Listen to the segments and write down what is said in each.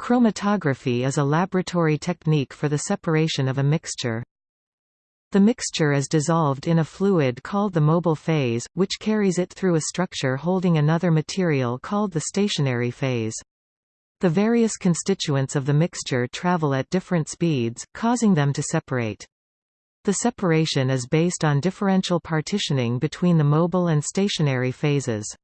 Chromatography is a laboratory technique for the separation of a mixture. The mixture is dissolved in a fluid called the mobile phase, which carries it through a structure holding another material called the stationary phase. The various constituents of the mixture travel at different speeds, causing them to separate. The separation is based on differential partitioning between the mobile and stationary phases.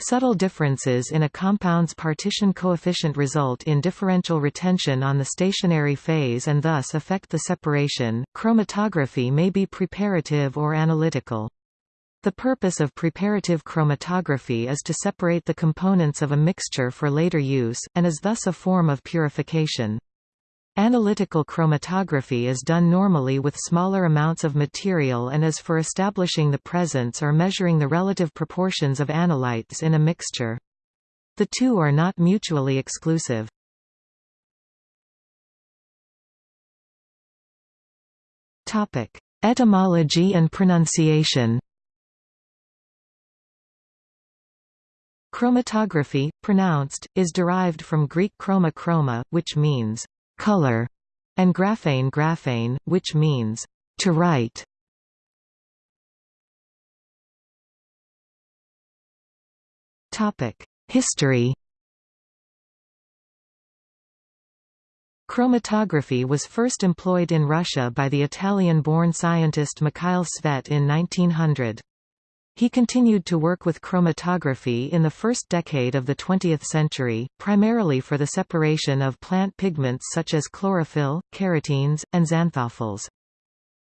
Subtle differences in a compound's partition coefficient result in differential retention on the stationary phase and thus affect the separation. Chromatography may be preparative or analytical. The purpose of preparative chromatography is to separate the components of a mixture for later use, and is thus a form of purification. Analytical chromatography is done normally with smaller amounts of material and is for establishing the presence or measuring the relative proportions of analytes in a mixture. The two are not mutually exclusive. Etymology and pronunciation Chromatography, pronounced, is derived from Greek chroma chroma, which means color, and graphein graphein, which means to write. Topic: History. Chromatography was first employed in Russia by the Italian-born scientist Mikhail Tsvet in 1900. He continued to work with chromatography in the first decade of the 20th century, primarily for the separation of plant pigments such as chlorophyll, carotenes, and xanthophylls.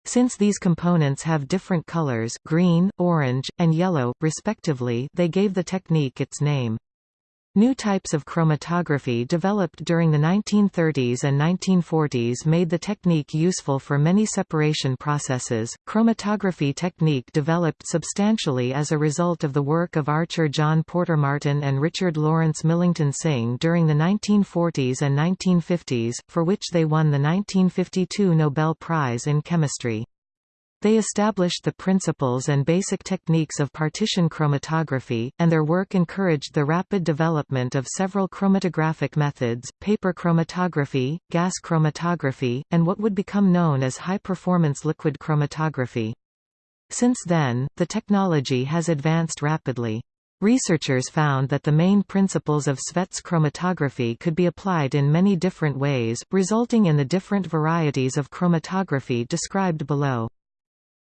Since these components have different colors green, orange, and yellow, respectively they gave the technique its name. New types of chromatography developed during the 1930s and 1940s made the technique useful for many separation processes. Chromatography technique developed substantially as a result of the work of Archer John Porter Martin and Richard Lawrence Millington Synge during the 1940s and 1950s, for which they won the 1952 Nobel Prize in Chemistry. They established the principles and basic techniques of partition chromatography, and their work encouraged the rapid development of several chromatographic methods, paper chromatography, gas chromatography, and what would become known as high-performance liquid chromatography. Since then, the technology has advanced rapidly. Researchers found that the main principles of Tsvet's chromatography could be applied in many different ways, resulting in the different varieties of chromatography described below.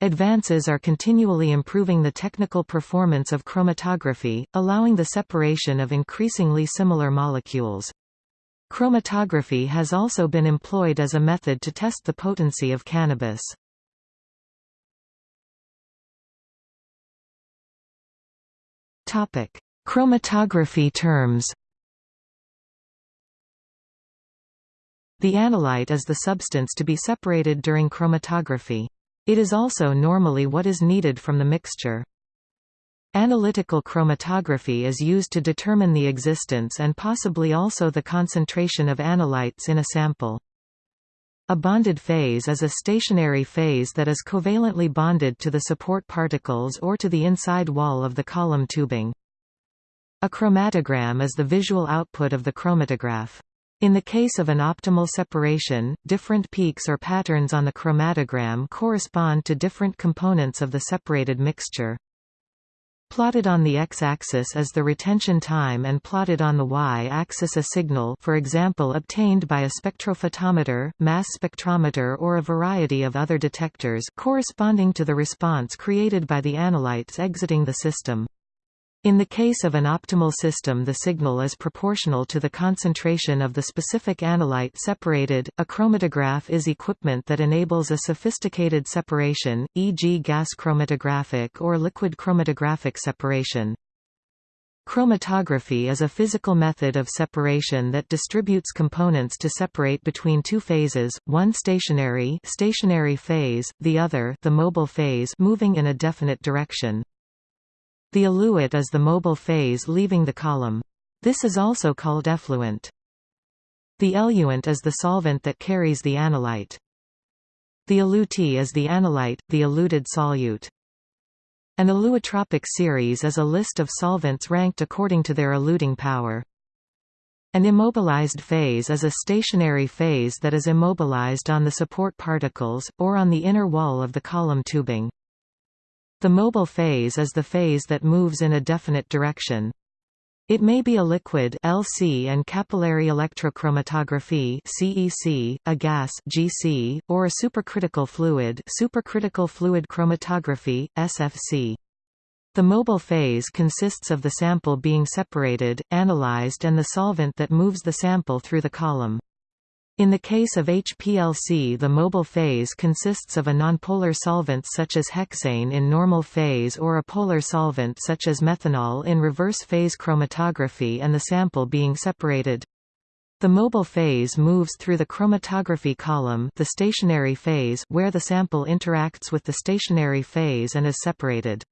Advances are continually improving the technical performance of chromatography, allowing the separation of increasingly similar molecules. Chromatography has also been employed as a method to test the potency of cannabis. Topic: Chromatography terms. The analyte is the substance to be separated during chromatography. It is also normally what is needed from the mixture. Analytical chromatography is used to determine the existence and possibly also the concentration of analytes in a sample. A bonded phase is a stationary phase that is covalently bonded to the support particles or to the inside wall of the column tubing. A chromatogram is the visual output of the chromatograph. In the case of an optimal separation, different peaks or patterns on the chromatogram correspond to different components of the separated mixture. Plotted on the x-axis is the retention time and plotted on the y-axis a signal for example obtained by a spectrophotometer, mass spectrometer or a variety of other detectors corresponding to the response created by the analytes exiting the system. In the case of an optimal system the signal is proportional to the concentration of the specific analyte separated. A chromatograph is equipment that enables a sophisticated separation, e.g. gas chromatographic or liquid chromatographic separation. Chromatography is a physical method of separation that distributes components to separate between two phases, one stationary stationary phase, the other the mobile phase moving in a definite direction. The eluate is the mobile phase leaving the column. This is also called effluent. The eluent is the solvent that carries the analyte. The elutee is the analyte, the eluted solute. An eluotropic series is a list of solvents ranked according to their eluting power. An immobilized phase is a stationary phase that is immobilized on the support particles, or on the inner wall of the column tubing. The mobile phase is the phase that moves in a definite direction. It may be a liquid LC and capillary electrochromatography CEC, a gas GC, or a supercritical fluid supercritical fluid chromatography SFC. The mobile phase consists of the sample being separated, analyzed and the solvent that moves the sample through the column. In the case of HPLC the mobile phase consists of a nonpolar solvent such as hexane in normal phase or a polar solvent such as methanol in reverse phase chromatography and the sample being separated. The mobile phase moves through the chromatography column the stationary phase where the sample interacts with the stationary phase and is separated.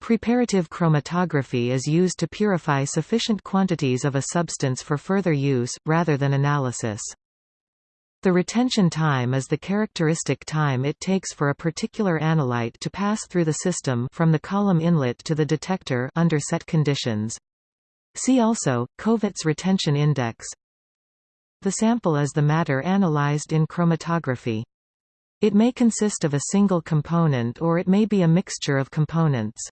Preparative chromatography is used to purify sufficient quantities of a substance for further use, rather than analysis. The retention time is the characteristic time it takes for a particular analyte to pass through the system from the column inlet to the detector under set conditions. See also, Kovats retention index. The sample is the matter analyzed in chromatography. It may consist of a single component or it may be a mixture of components.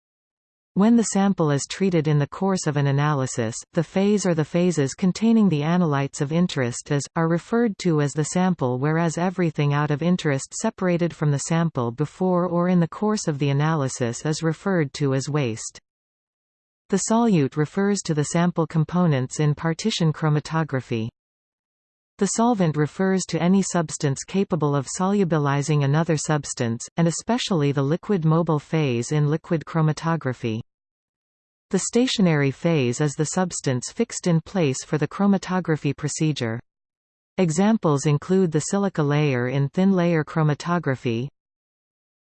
When the sample is treated in the course of an analysis, the phase or the phases containing the analytes of interest is, are referred to as the sample whereas everything out of interest separated from the sample before or in the course of the analysis is referred to as waste. The solute refers to the sample components in partition chromatography. The solvent refers to any substance capable of solubilizing another substance, and especially the liquid mobile phase in liquid chromatography. The stationary phase is the substance fixed in place for the chromatography procedure. Examples include the silica layer in thin-layer chromatography.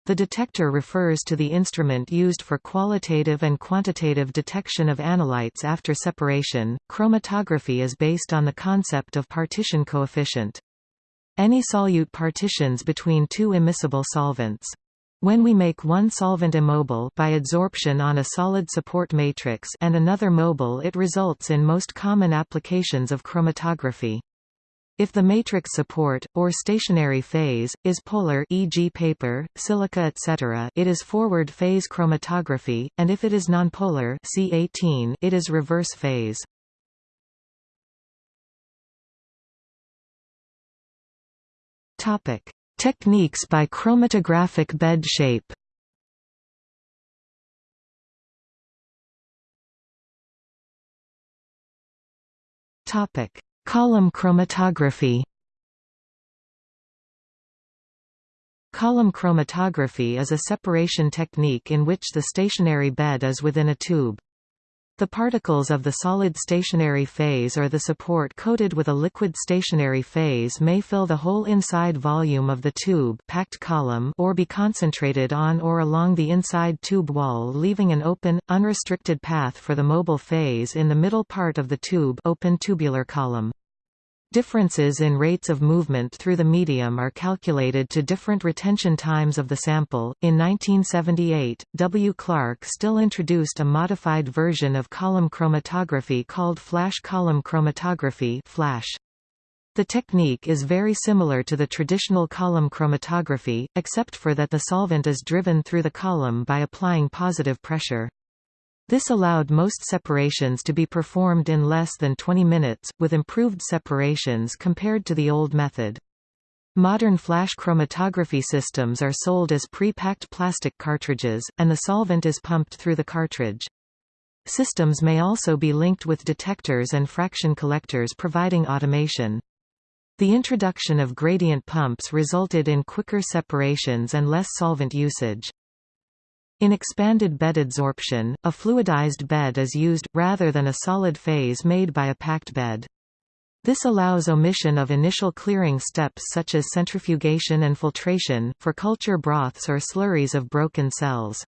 The detector refers to the instrument used for qualitative and quantitative detection of analytes after separation. Chromatography is based on the concept of partition coefficient. Any solute partitions between two immiscible solvents. When we make one solvent immobile by adsorption on a solid support matrix and another mobile it results in most common applications of chromatography. If the matrix support, or stationary phase, is polar e.g. paper, silica etc. it is forward phase chromatography, and if it is nonpolar C18 it is reverse phase. Techniques by chromatographic bed shape Topic: Column chromatography. Column chromatography is a separation technique in which the stationary bed is within a tube. The particles of the solid stationary phase or the support coated with a liquid stationary phase may fill the whole inside volume of the tube packed column or be concentrated on or along the inside tube wall leaving an open, unrestricted path for the mobile phase in the middle part of the tube open tubular column. Differences in rates of movement through the medium are calculated to different retention times of the sample. In 1978, W. Clark Still introduced a modified version of column chromatography called flash column chromatography (flash). The technique is very similar to the traditional column chromatography, except for that the solvent is driven through the column by applying positive pressure. This allowed most separations to be performed in less than 20 minutes, with improved separations compared to the old method. Modern flash chromatography systems are sold as pre-packed plastic cartridges, and the solvent is pumped through the cartridge. Systems may also be linked with detectors and fraction collectors providing automation. The introduction of gradient pumps resulted in quicker separations and less solvent usage. In expanded bed adsorption, a fluidized bed is used, rather than a solid phase made by a packed bed. This allows omission of initial clearing steps such as centrifugation and filtration, for culture broths or slurries of broken cells.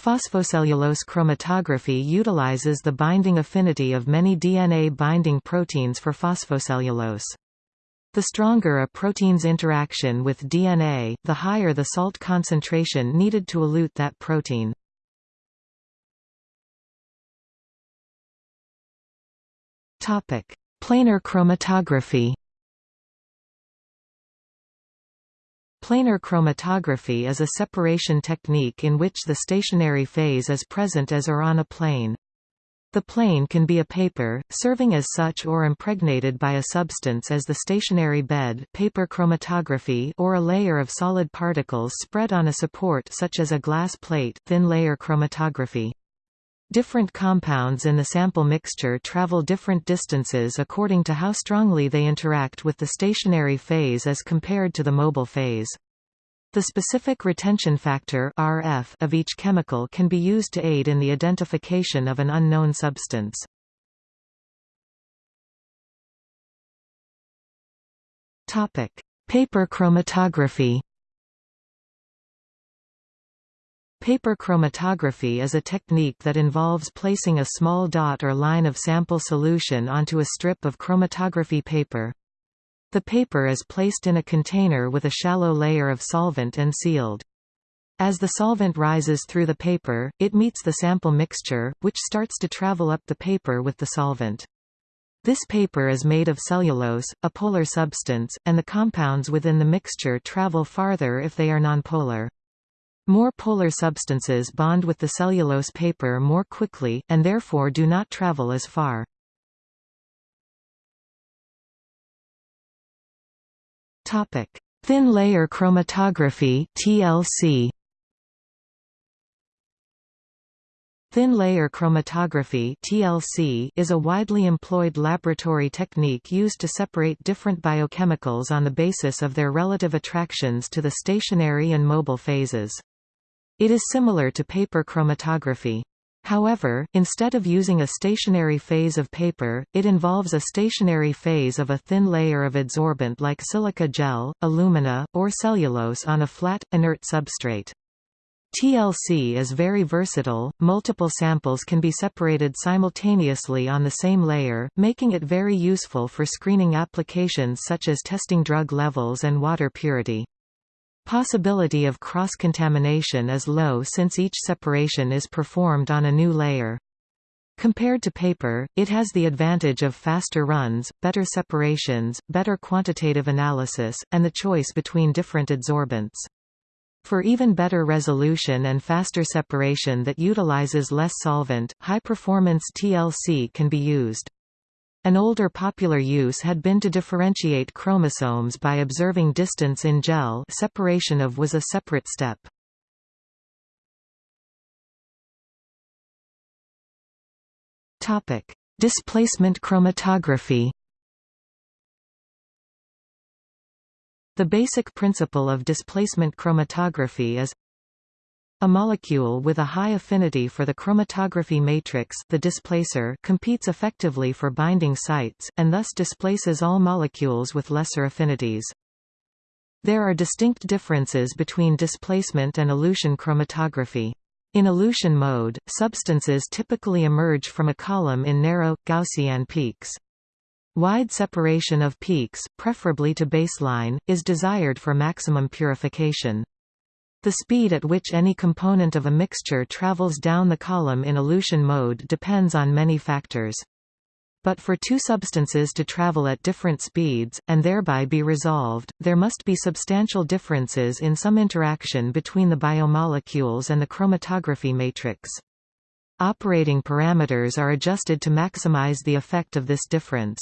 Phosphocellulose chromatography utilizes the binding affinity of many DNA-binding proteins for phosphocellulose. The stronger a protein's interaction with DNA, the higher the salt concentration needed to elute that protein. Topic: Planar chromatography Planar chromatography is a separation technique in which the stationary phase is present as or on a plane. The plane can be a paper, serving as such or impregnated by a substance as the stationary bed paper chromatography or a layer of solid particles spread on a support such as a glass plate thin layer chromatography. Different compounds in the sample mixture travel different distances according to how strongly they interact with the stationary phase as compared to the mobile phase. The specific retention factor RF of each chemical can be used to aid in the identification of an unknown substance. Topic: Paper chromatography Paper chromatography is a technique that involves placing a small dot or line of sample solution onto a strip of chromatography paper. The paper is placed in a container with a shallow layer of solvent and sealed. As the solvent rises through the paper, it meets the sample mixture, which starts to travel up the paper with the solvent. This paper is made of cellulose, a polar substance, and the compounds within the mixture travel farther if they are nonpolar. More polar substances bond with the cellulose paper more quickly, and therefore do not travel as far. Thin layer chromatography TLC. Thin layer chromatography TLC is a widely employed laboratory technique used to separate different biochemicals on the basis of their relative attractions to the stationary and mobile phases. It is similar to paper chromatography. However, instead of using a stationary phase of paper, it involves a stationary phase of a thin layer of adsorbent like silica gel, alumina, or cellulose on a flat, inert substrate. TLC is very versatile, multiple samples can be separated simultaneously on the same layer, making it very useful for screening applications such as testing drug levels and water purity. Possibility of cross-contamination is low since each separation is performed on a new layer. Compared to paper, it has the advantage of faster runs, better separations, better quantitative analysis, and the choice between different adsorbents. For even better resolution and faster separation that utilizes less solvent, high-performance TLC can be used. An older popular use had been to differentiate chromosomes by observing distance in gel separation of was a separate step. Displacement chromatography The basic principle of displacement chromatography is a molecule with a high affinity for the chromatography matrix the displacer competes effectively for binding sites, and thus displaces all molecules with lesser affinities. There are distinct differences between displacement and elution chromatography. In elution mode, substances typically emerge from a column in narrow, Gaussian peaks. Wide separation of peaks, preferably to baseline, is desired for maximum purification. The speed at which any component of a mixture travels down the column in elution mode depends on many factors. But for two substances to travel at different speeds, and thereby be resolved, there must be substantial differences in some interaction between the biomolecules and the chromatography matrix. Operating parameters are adjusted to maximize the effect of this difference.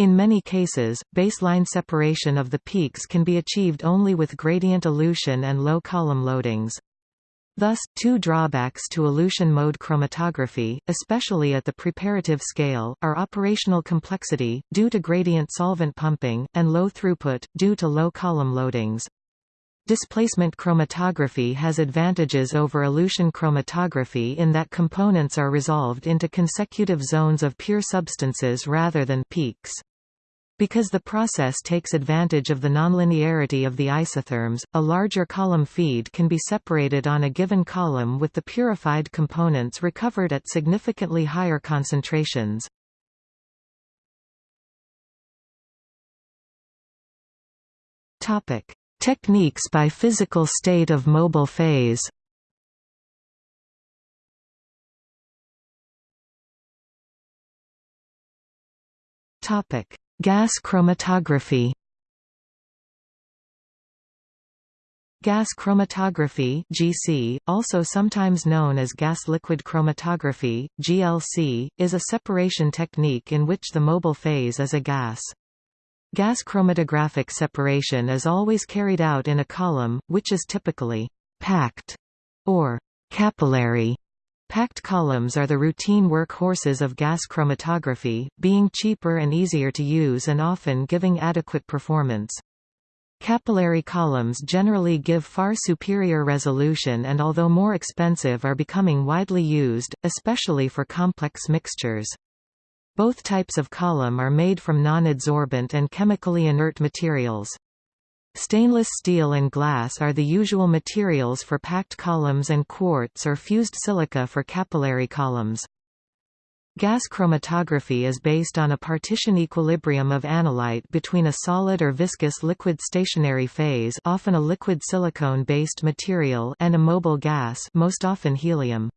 In many cases, baseline separation of the peaks can be achieved only with gradient elution and low column loadings. Thus, two drawbacks to elution mode chromatography, especially at the preparative scale, are operational complexity, due to gradient solvent pumping, and low throughput, due to low column loadings. Displacement chromatography has advantages over elution chromatography in that components are resolved into consecutive zones of pure substances rather than peaks. Because the process takes advantage of the nonlinearity of the isotherms, a larger column feed can be separated on a given column with the purified components recovered at significantly higher concentrations. Topic: Techniques by physical state of mobile phase. Topic: Gas chromatography. Gas chromatography (GC), also sometimes known as gas liquid chromatography (GLC), is a separation technique in which the mobile phase is a gas. Gas chromatographic separation is always carried out in a column, which is typically packed or capillary. Packed columns are the routine workhorses of gas chromatography, being cheaper and easier to use and often giving adequate performance. Capillary columns generally give far superior resolution and although more expensive are becoming widely used, especially for complex mixtures. Both types of column are made from non-adsorbent and chemically inert materials. Stainless steel and glass are the usual materials for packed columns and quartz or fused silica for capillary columns. Gas chromatography is based on a partition equilibrium of analyte between a solid or viscous liquid stationary phase often a liquid silicone-based material and a mobile gas most often helium.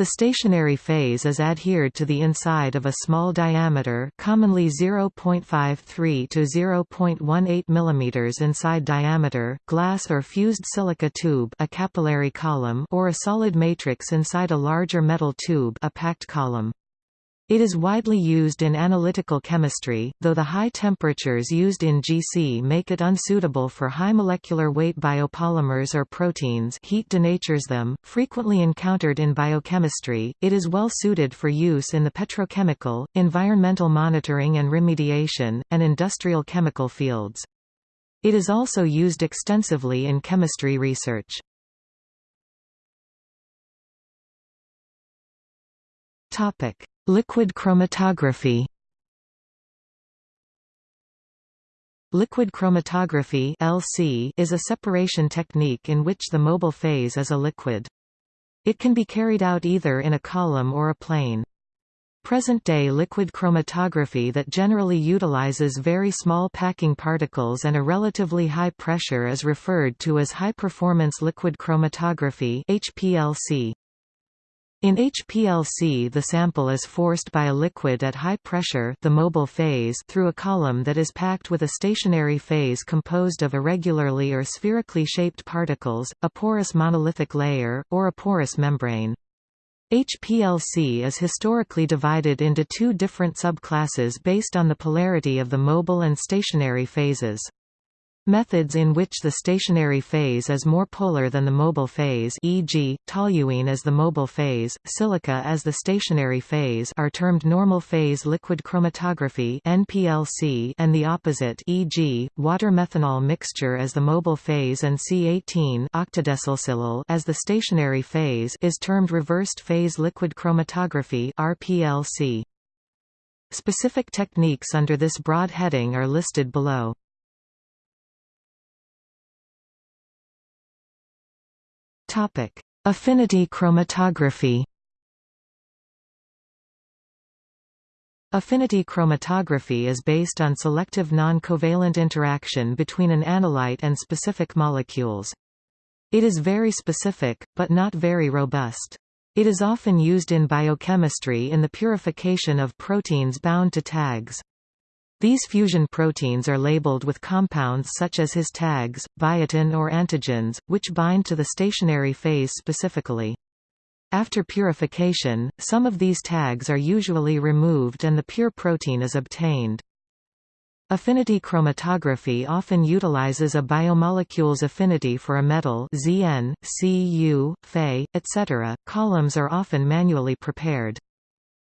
The stationary phase is adhered to the inside of a small diameter commonly 0.53 to 0.18 mm inside diameter glass or fused silica tube a capillary column or a solid matrix inside a larger metal tube a packed column. It is widely used in analytical chemistry, though the high temperatures used in GC make it unsuitable for high molecular weight biopolymers or proteins heat denatures them, frequently encountered in biochemistry, it is well suited for use in the petrochemical, environmental monitoring and remediation, and industrial chemical fields. It is also used extensively in chemistry research. Topic: Liquid chromatography Liquid chromatography LC is a separation technique in which the mobile phase is a liquid. It can be carried out either in a column or a plane. Present-day liquid chromatography that generally utilizes very small packing particles and a relatively high pressure is referred to as high-performance liquid chromatography HPLC. In HPLC the sample is forced by a liquid at high pressure the mobile phase through a column that is packed with a stationary phase composed of irregularly or spherically shaped particles, a porous monolithic layer, or a porous membrane. HPLC is historically divided into two different subclasses based on the polarity of the mobile and stationary phases. Methods in which the stationary phase is more polar than the mobile phase e.g., toluene as the mobile phase, silica as the stationary phase are termed normal phase liquid chromatography NPLC and the opposite e.g., water-methanol mixture as the mobile phase and C18 octadecylsilyl as the stationary phase is termed reversed phase liquid chromatography RPLC. Specific techniques under this broad heading are listed below. Topic: Affinity chromatography. Affinity chromatography is based on selective non-covalent interaction between an analyte and specific molecules. It is very specific, but not very robust. It is often used in biochemistry in the purification of proteins bound to tags. These fusion proteins are labeled with compounds such as His tags, biotin or antigens, which bind to the stationary phase specifically. After purification, some of these tags are usually removed and the pure protein is obtained. Affinity chromatography often utilizes a biomolecule's affinity for a metal Zn, Cu, Fe, etc. Columns are often manually prepared.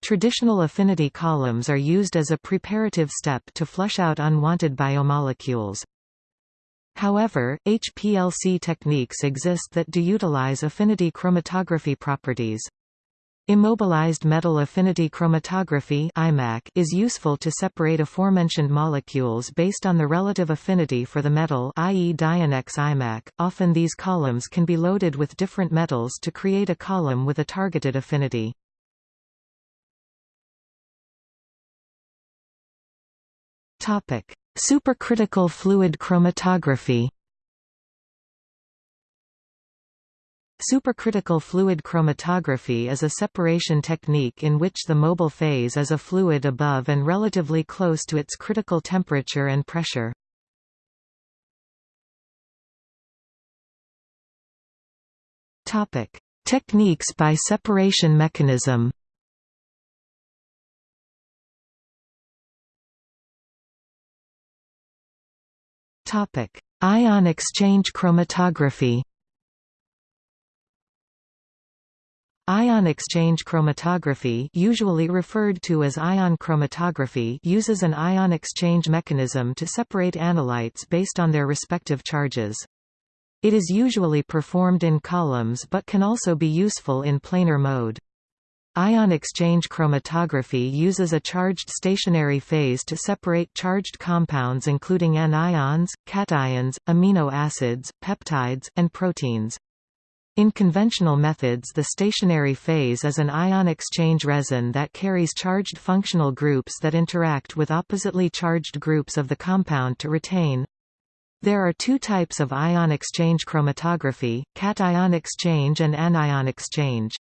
Traditional affinity columns are used as a preparative step to flush out unwanted biomolecules. However, HPLC techniques exist that do utilize affinity chromatography properties. Immobilized metal affinity chromatography is useful to separate aforementioned molecules based on the relative affinity for the metal i.e. Dionex IMAC. Often these columns can be loaded with different metals to create a column with a targeted affinity. Topic: Supercritical fluid chromatography. Supercritical fluid chromatography is a separation technique in which the mobile phase is a fluid above and relatively close to its critical temperature and pressure. Topic: Techniques by separation mechanism. Topic: Ion exchange chromatography. Ion exchange chromatography usually referred to as ion chromatography uses an ion exchange mechanism to separate analytes based on their respective charges. It is usually performed in columns but can also be useful in planar mode. Ion exchange chromatography uses a charged stationary phase to separate charged compounds including anions, cations, amino acids, peptides, and proteins. In conventional methods the stationary phase is an ion exchange resin that carries charged functional groups that interact with oppositely charged groups of the compound to retain. There are two types of ion exchange chromatography, cation exchange and anion exchange.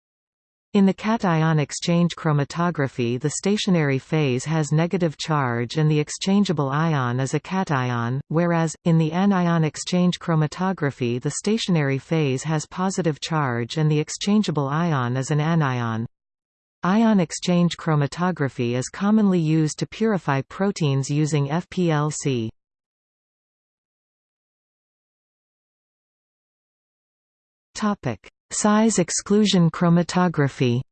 In the cation exchange chromatography the stationary phase has negative charge and the exchangeable ion is a cation, whereas, in the anion exchange chromatography the stationary phase has positive charge and the exchangeable ion is an anion. Ion exchange chromatography is commonly used to purify proteins using FPLC. Size exclusion chromatography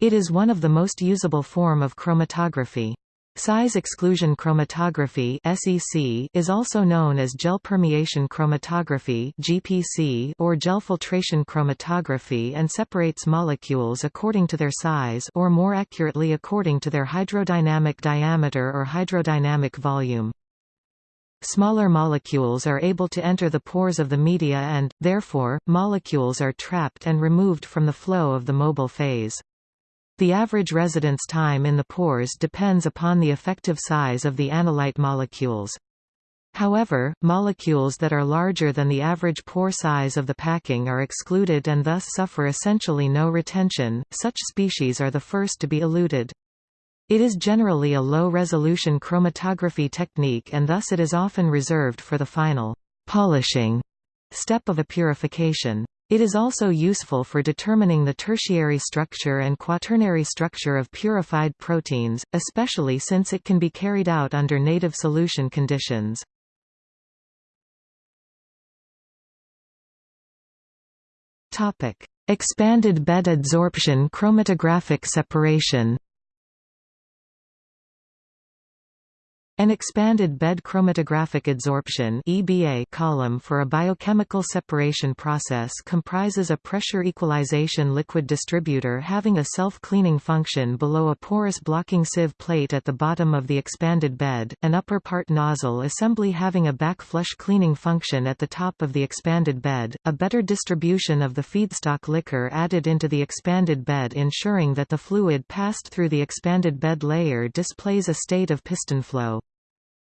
It is one of the most usable form of chromatography. Size exclusion chromatography (SEC) is also known as gel permeation chromatography (GPC) or gel filtration chromatography and separates molecules according to their size or more accurately according to their hydrodynamic diameter or hydrodynamic volume. Smaller molecules are able to enter the pores of the media and, therefore, molecules are trapped and removed from the flow of the mobile phase. The average residence time in the pores depends upon the effective size of the analyte molecules. However, molecules that are larger than the average pore size of the packing are excluded and thus suffer essentially no retention. Such species are the first to be eluted. It is generally a low-resolution chromatography technique and thus it is often reserved for the final polishing step of a purification. It is also useful for determining the tertiary structure and quaternary structure of purified proteins, especially since it can be carried out under native solution conditions. Expanded bed adsorption chromatographic separation An expanded bed chromatographic adsorption EBA column for a biochemical separation process comprises a pressure equalization liquid distributor having a self-cleaning function below a porous blocking sieve plate at the bottom of the expanded bed, an upper part nozzle assembly having a back flush cleaning function at the top of the expanded bed, a better distribution of the feedstock liquor added into the expanded bed ensuring that the fluid passed through the expanded bed layer displays a state of piston flow.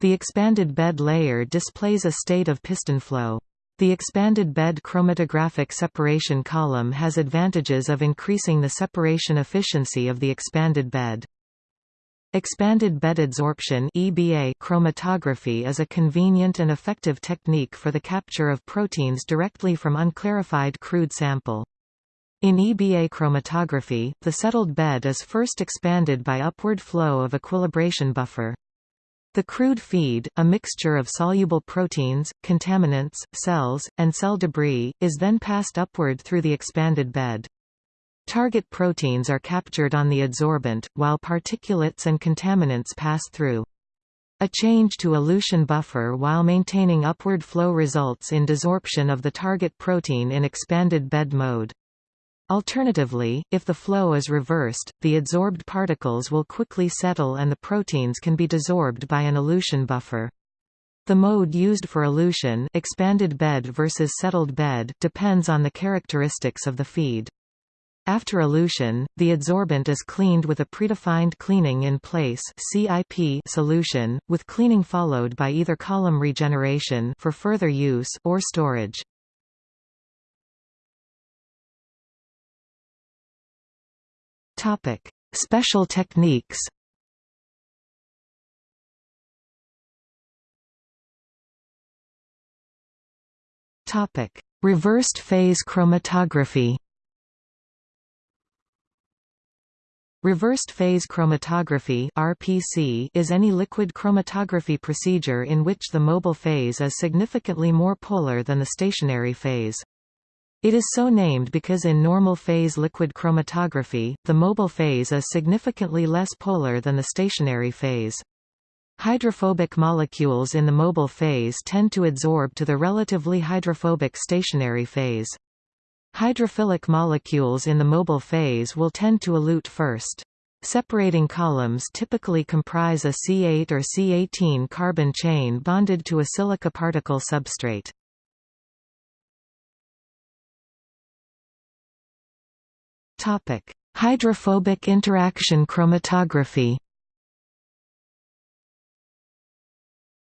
The expanded bed layer displays a state of piston flow. The expanded bed chromatographic separation column has advantages of increasing the separation efficiency of the expanded bed. Expanded bed adsorption EBA chromatography is a convenient and effective technique for the capture of proteins directly from unclarified crude sample. In EBA chromatography, the settled bed is first expanded by upward flow of equilibration buffer. The crude feed, a mixture of soluble proteins, contaminants, cells, and cell debris, is then passed upward through the expanded bed. Target proteins are captured on the adsorbent, while particulates and contaminants pass through. A change to elution buffer while maintaining upward flow results in desorption of the target protein in expanded bed mode. Alternatively, if the flow is reversed, the adsorbed particles will quickly settle and the proteins can be desorbed by an elution buffer. The mode used for elution expanded bed versus settled bed depends on the characteristics of the feed. After elution, the adsorbent is cleaned with a predefined cleaning in place (CIP) solution, with cleaning followed by either column regeneration for further use or storage. Topic: Special techniques. Topic: Reversed phase chromatography. Reversed phase chromatography (RPC) is any liquid chromatography procedure in which the mobile phase is significantly more polar than the stationary phase. It is so named because in normal phase liquid chromatography, the mobile phase is significantly less polar than the stationary phase. Hydrophobic molecules in the mobile phase tend to adsorb to the relatively hydrophobic stationary phase. Hydrophilic molecules in the mobile phase will tend to elute first. Separating columns typically comprise a C8 or C18 carbon chain bonded to a silica particle substrate. Hydrophobic interaction chromatography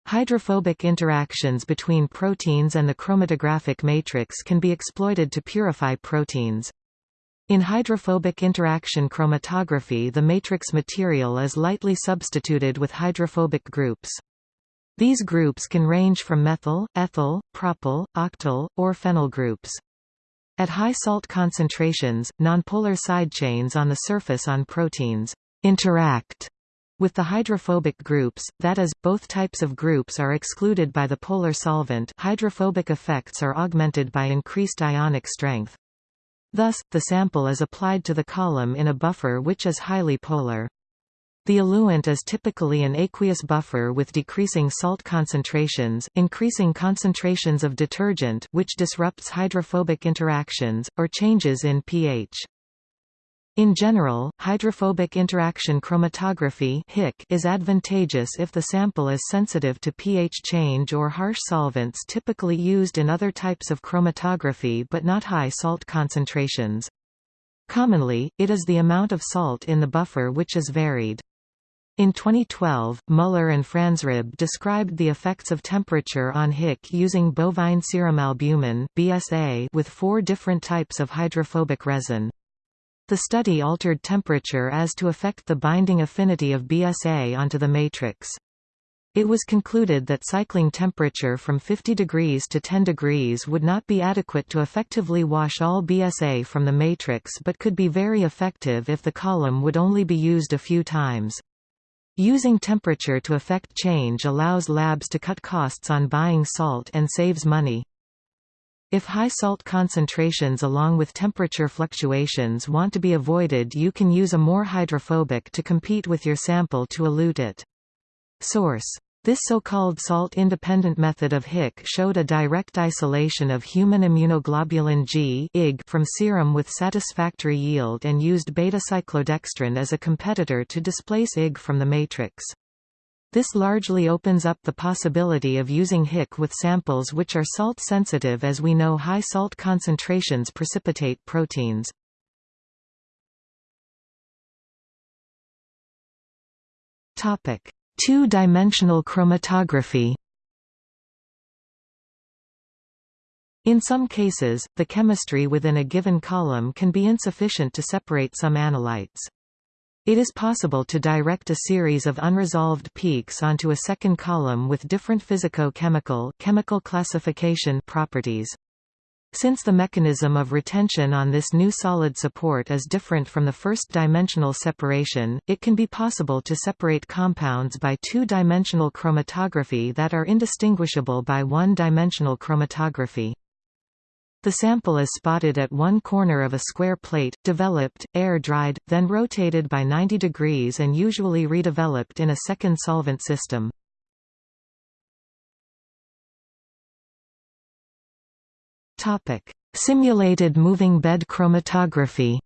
Hydrophobic interactions between proteins and the chromatographic matrix can be exploited to purify proteins. In hydrophobic interaction chromatography the matrix material is lightly substituted with hydrophobic groups. These groups can range from methyl, ethyl, propyl, octyl, or phenyl groups. At high salt concentrations, nonpolar side chains on the surface on proteins interact with the hydrophobic groups, that is, both types of groups are excluded by the polar solvent hydrophobic effects are augmented by increased ionic strength. Thus, the sample is applied to the column in a buffer which is highly polar. The eluent is typically an aqueous buffer with decreasing salt concentrations, increasing concentrations of detergent which disrupts hydrophobic interactions, or changes in pH. In general, hydrophobic interaction chromatography is advantageous if the sample is sensitive to pH change or harsh solvents typically used in other types of chromatography but not high salt concentrations. Commonly, it is the amount of salt in the buffer which is varied. In 2012, Muller and Franzreb described the effects of temperature on HIC using bovine serum albumin (BSA) with four different types of hydrophobic resin. The study altered temperature as to affect the binding affinity of BSA onto the matrix. It was concluded that cycling temperature from 50 degrees to 10 degrees would not be adequate to effectively wash all BSA from the matrix but could be very effective if the column would only be used a few times. Using temperature to affect change allows labs to cut costs on buying salt and saves money. If high salt concentrations along with temperature fluctuations want to be avoided you can use a more hydrophobic to compete with your sample to elute it. Source this so-called salt-independent method of HIC showed a direct isolation of human immunoglobulin G from serum with satisfactory yield and used beta-cyclodextrin as a competitor to displace IG from the matrix. This largely opens up the possibility of using HIC with samples which are salt sensitive as we know high salt concentrations precipitate proteins. Two-dimensional chromatography In some cases, the chemistry within a given column can be insufficient to separate some analytes. It is possible to direct a series of unresolved peaks onto a second column with different physico-chemical chemical classification properties. Since the mechanism of retention on this new solid support is different from the first-dimensional separation, it can be possible to separate compounds by two-dimensional chromatography that are indistinguishable by one-dimensional chromatography. The sample is spotted at one corner of a square plate, developed, air-dried, then rotated by 90 degrees and usually redeveloped in a second solvent system. Simulated moving bed chromatography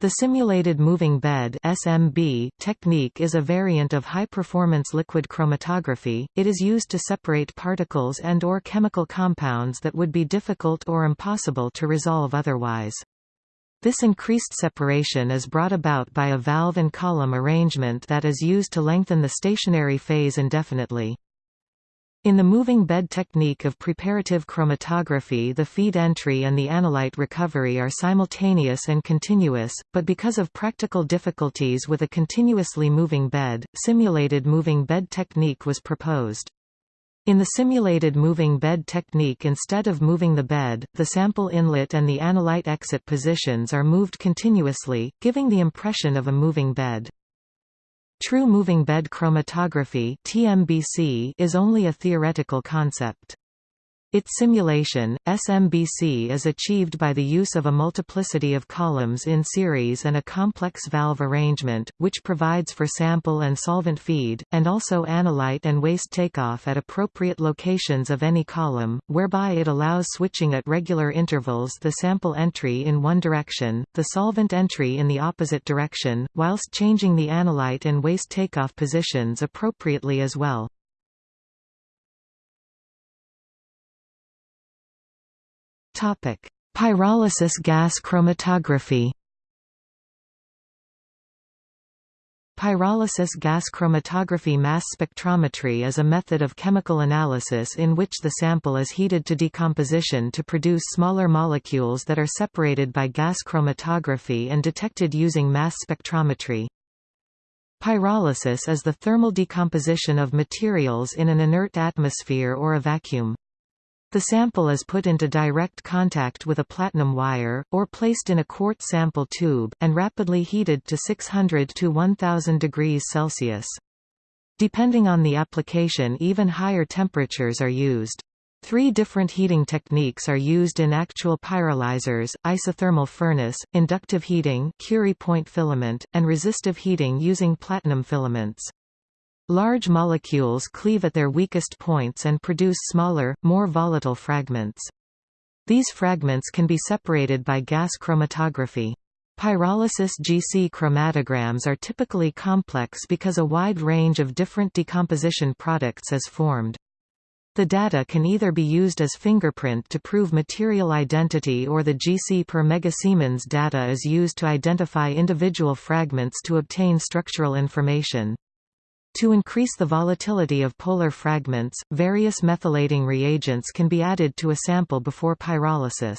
The simulated moving bed (SMB) technique is a variant of high-performance liquid chromatography. It is used to separate particles and or chemical compounds that would be difficult or impossible to resolve otherwise. This increased separation is brought about by a valve and column arrangement that is used to lengthen the stationary phase indefinitely. In the moving bed technique of preparative chromatography the feed entry and the analyte recovery are simultaneous and continuous, but because of practical difficulties with a continuously moving bed, simulated moving bed technique was proposed. In the simulated moving bed technique instead of moving the bed, the sample inlet and the analyte exit positions are moved continuously, giving the impression of a moving bed. True moving bed chromatography (TMBC) is only a theoretical concept. Its simulation, SMBC is achieved by the use of a multiplicity of columns in series and a complex valve arrangement, which provides for sample and solvent feed, and also analyte and waste takeoff at appropriate locations of any column, whereby it allows switching at regular intervals the sample entry in one direction, the solvent entry in the opposite direction, whilst changing the analyte and waste takeoff positions appropriately as well. Topic: Pyrolysis gas chromatography. Pyrolysis gas chromatography mass spectrometry is a method of chemical analysis in which the sample is heated to decomposition to produce smaller molecules that are separated by gas chromatography and detected using mass spectrometry. Pyrolysis is the thermal decomposition of materials in an inert atmosphere or a vacuum. The sample is put into direct contact with a platinum wire, or placed in a quartz sample tube, and rapidly heated to 600 to 1000 degrees Celsius. Depending on the application even higher temperatures are used. Three different heating techniques are used in actual pyrolyzers, isothermal furnace, inductive heating Curie point filament, and resistive heating using platinum filaments. Large molecules cleave at their weakest points and produce smaller, more volatile fragments. These fragments can be separated by gas chromatography. Pyrolysis GC chromatograms are typically complex because a wide range of different decomposition products is formed. The data can either be used as fingerprint to prove material identity or the GC per megasiemens data is used to identify individual fragments to obtain structural information. To increase the volatility of polar fragments, various methylating reagents can be added to a sample before pyrolysis.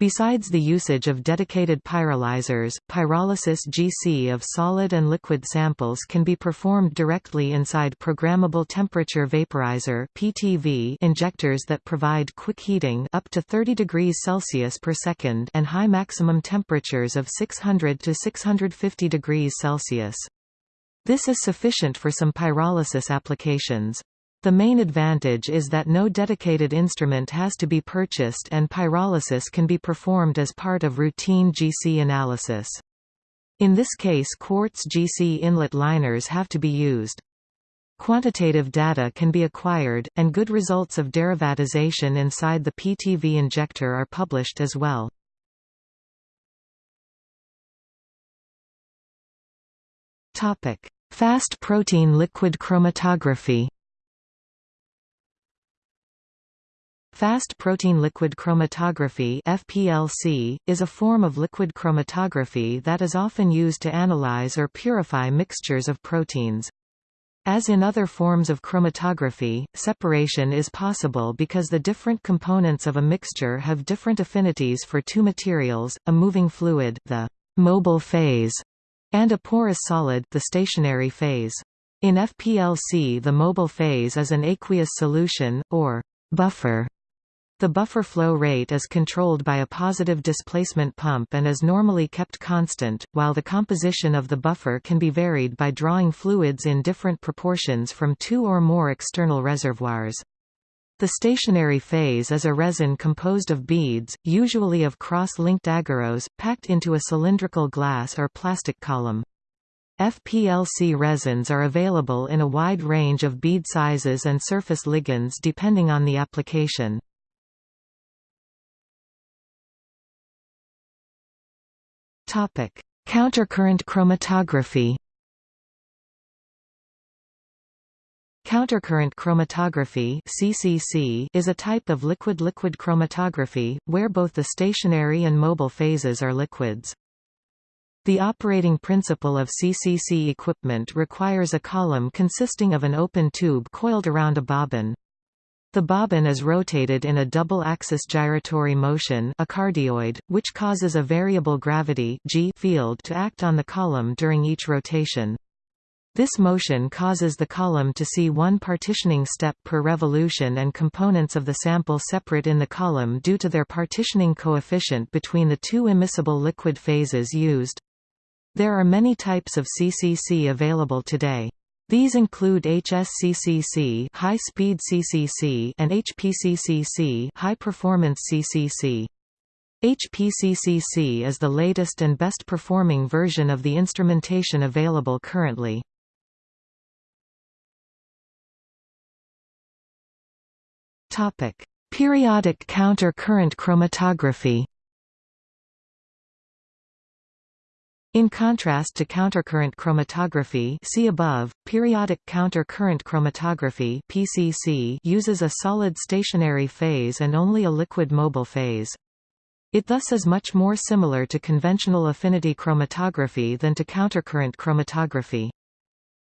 Besides the usage of dedicated pyrolyzers, pyrolysis GC of solid and liquid samples can be performed directly inside programmable temperature vaporizer (PTV) injectors that provide quick heating up to 30 degrees Celsius per second and high maximum temperatures of 600 to 650 degrees Celsius. This is sufficient for some pyrolysis applications. The main advantage is that no dedicated instrument has to be purchased and pyrolysis can be performed as part of routine GC analysis. In this case quartz GC inlet liners have to be used. Quantitative data can be acquired, and good results of derivatization inside the PTV injector are published as well. Topic: Fast protein liquid chromatography Fast protein liquid chromatography FPLC, is a form of liquid chromatography that is often used to analyze or purify mixtures of proteins. As in other forms of chromatography, separation is possible because the different components of a mixture have different affinities for two materials, a moving fluid the mobile phase and a porous solid the stationary phase. In FPLC the mobile phase is an aqueous solution, or buffer. The buffer flow rate is controlled by a positive displacement pump and is normally kept constant, while the composition of the buffer can be varied by drawing fluids in different proportions from two or more external reservoirs. The stationary phase is a resin composed of beads, usually of cross-linked agarose, packed into a cylindrical glass or plastic column. FPLC resins are available in a wide range of bead sizes and surface ligands depending on the application. Countercurrent chromatography. Countercurrent chromatography (CCC) is a type of liquid-liquid chromatography where both the stationary and mobile phases are liquids. The operating principle of CCC equipment requires a column consisting of an open tube coiled around a bobbin. The bobbin is rotated in a double-axis gyratory motion a cardioid, which causes a variable gravity g field to act on the column during each rotation. This motion causes the column to see one partitioning step per revolution and components of the sample separate in the column due to their partitioning coefficient between the two immiscible liquid phases used. There are many types of CCC available today. These include HSCCC, high-speed CCC, and HPCCC, high-performance CCC. HPCCC is the latest and best performing version of the instrumentation available currently. Topic: Periodic counter-current chromatography. In contrast to countercurrent chromatography see above, periodic counter-current chromatography PCC uses a solid stationary phase and only a liquid mobile phase. It thus is much more similar to conventional affinity chromatography than to countercurrent chromatography.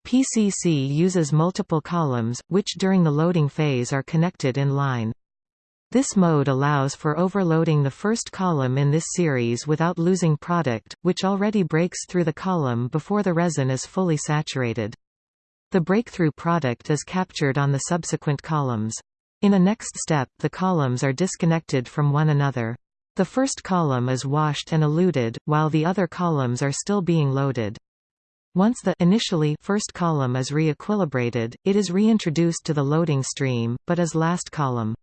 PCC uses multiple columns, which during the loading phase are connected in line. This mode allows for overloading the first column in this series without losing product, which already breaks through the column before the resin is fully saturated. The breakthrough product is captured on the subsequent columns. In a next step the columns are disconnected from one another. The first column is washed and eluted, while the other columns are still being loaded. Once the initially first column is re-equilibrated, it is reintroduced to the loading stream, but as last column.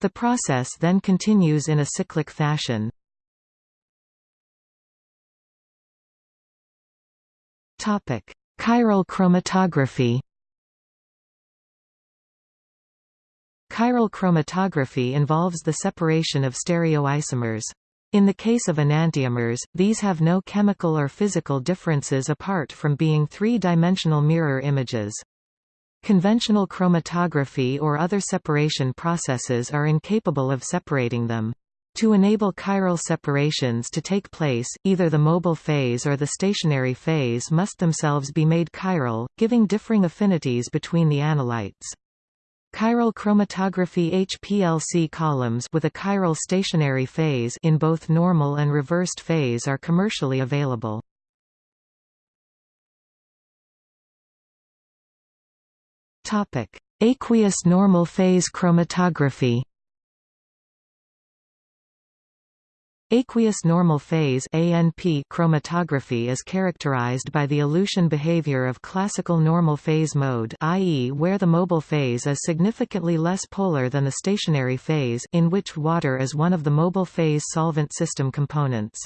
The process then continues in a cyclic fashion. Topic: Chiral chromatography Chiral chromatography involves the separation of stereoisomers. In the case of enantiomers, these have no chemical or physical differences apart from being three-dimensional mirror images. Conventional chromatography or other separation processes are incapable of separating them. To enable chiral separations to take place, either the mobile phase or the stationary phase must themselves be made chiral, giving differing affinities between the analytes. Chiral chromatography HPLC columns with a chiral stationary phase in both normal and reversed phase are commercially available. Topic: Aqueous normal phase chromatography. Aqueous normal phase ANP chromatography is characterized by the elution behavior of classical normal phase mode i.e. where the mobile phase is significantly less polar than the stationary phase in which water is one of the mobile phase solvent system components.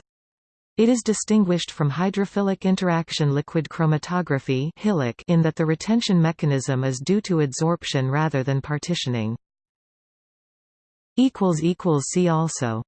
It is distinguished from hydrophilic interaction liquid chromatography in that the retention mechanism is due to adsorption rather than partitioning. See also